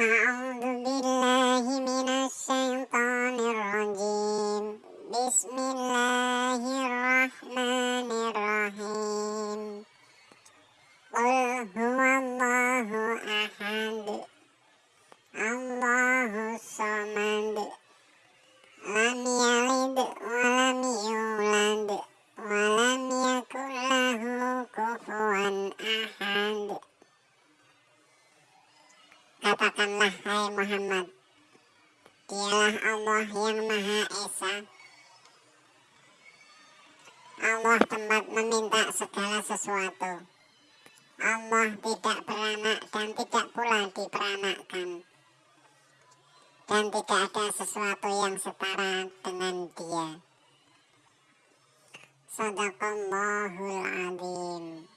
أعوذ بالله من الشيطان الرجيم بسم الله الرحمن الرحيم قل هو الله أحد الله الصمد Katakanlah hai Muhammad. Dialah Allah yang Maha Esa. Allah tempat meminta segala sesuatu. Allah tidak beranak dan tidak pula diperanakkan. Dan tidak ada sesuatu yang setara dengan dia. Sadaqallahul Azim